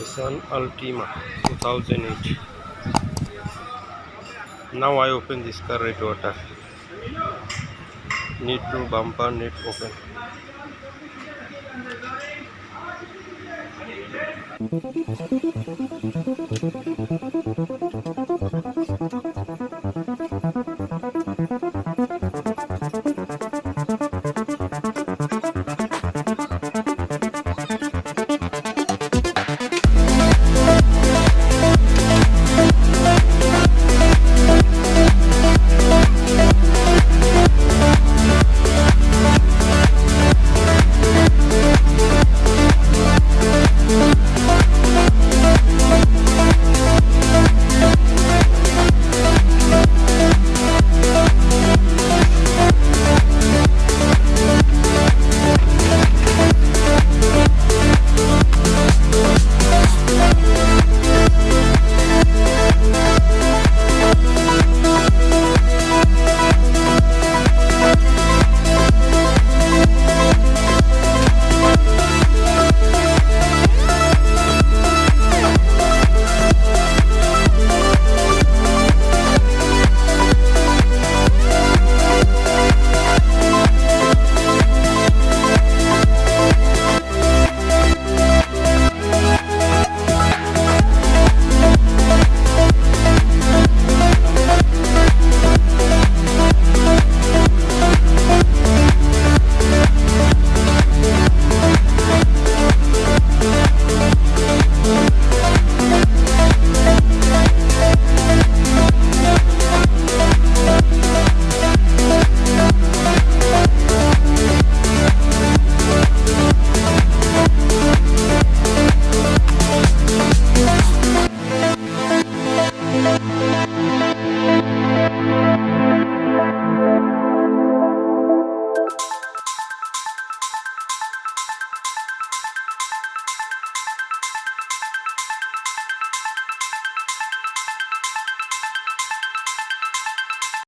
Nissan Altima 2008 now I open this car red water. Need to bumper need open.